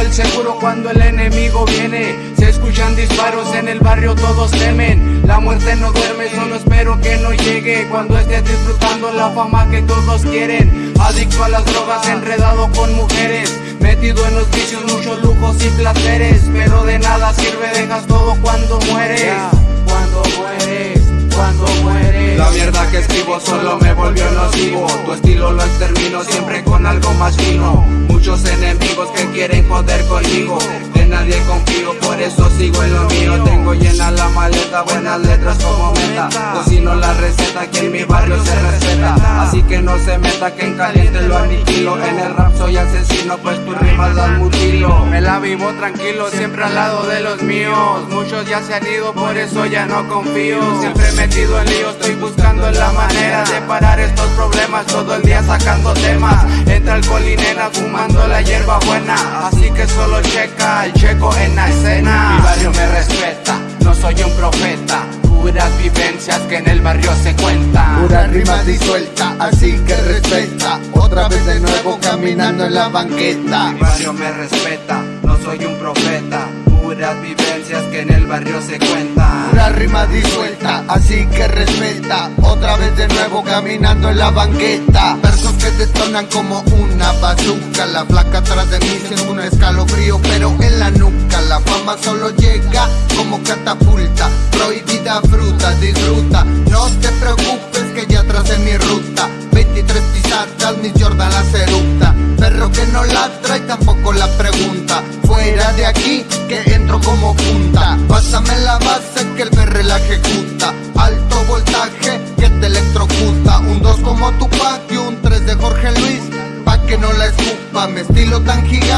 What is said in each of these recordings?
el seguro cuando el enemigo viene. Se escuchan disparos en el barrio, todos temen. La muerte no duerme, solo espero que no llegue. Cuando estés disfrutando la fama que todos quieren. Adicto a las drogas, enredado con mujeres. Metido en los vicios, muchos lujos y placeres. Pero de nada sirve, solo me volvió nocivo. Tu estilo lo extermino siempre con algo más fino. Muchos enemigos que quieren joder conmigo. Nadie confío, por eso sigo en lo mío. Tengo llena la maleta, buenas letras como meta. Cocino la receta que en mi barrio se respeta. Así que no se meta que en caliente lo aniquilo. En el rap soy asesino, pues tu rimas dan mutilo. Me la vivo tranquilo, siempre al lado de los míos. Muchos ya se han ido, por eso ya no confío. Siempre metido en lío, estoy buscando la manera de parar estos problemas. Todo el día sacando temas. Entra alcohol y nena fumando la hierba buena. Que solo checa el checo en la escena. Mi barrio me respeta, no soy un profeta. Puras vivencias que en el barrio se cuentan. Pura rima disuelta, así que respeta. Otra vez de nuevo caminando en la banqueta. Mi barrio me respeta, no soy un profeta. Puras vivencias que en el barrio se cuentan. Pura rima disuelta, así que respeta. Otra vez de nuevo caminando en la banqueta. Versos que detonan como una bazooka. La flaca atrás de mí disfruta. No te preocupes que ya tracé mi ruta. 23 pisadas, mis Jordan las eructa. Perro que no ladra y tampoco la pregunta. Fuera de aquí, que entro como punta. Pásame la base que el perre la ejecuta. Alto voltaje que te electrocuta. Un 2 como Tupac y un 3 de Jorge Luis. Pa' que no la escupa, mi estilo tan gigante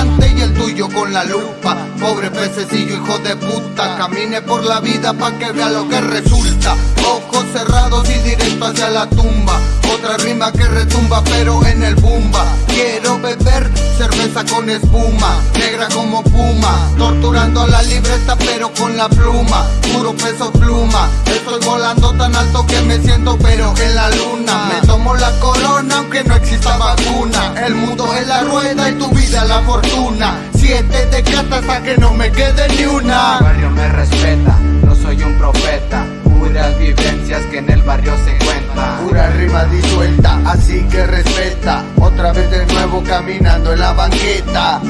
con la lupa. Pobre pececillo, hijo de puta, camine por la vida pa' que vea lo que resulta. Ojos cerrados y directo hacia la tumba. Otra rima que retumba, pero en el bumba. Quiero beber cerveza con espuma, negra como puma. Torturando a la libreta, pero con la pluma. Puro peso pluma. Estoy volando tan alto que me siento, pero en la luna. Me tomo la corona, aunque no exista vacuna. El mundo es la rueda y tu la fortuna. Siete de cata hasta que no me quede ni una. barrio me respeta, no soy un profeta. Puras vivencias que en el barrio se cuentan. Pura rima disuelta, así que respeta. Otra vez de nuevo caminando en la banqueta.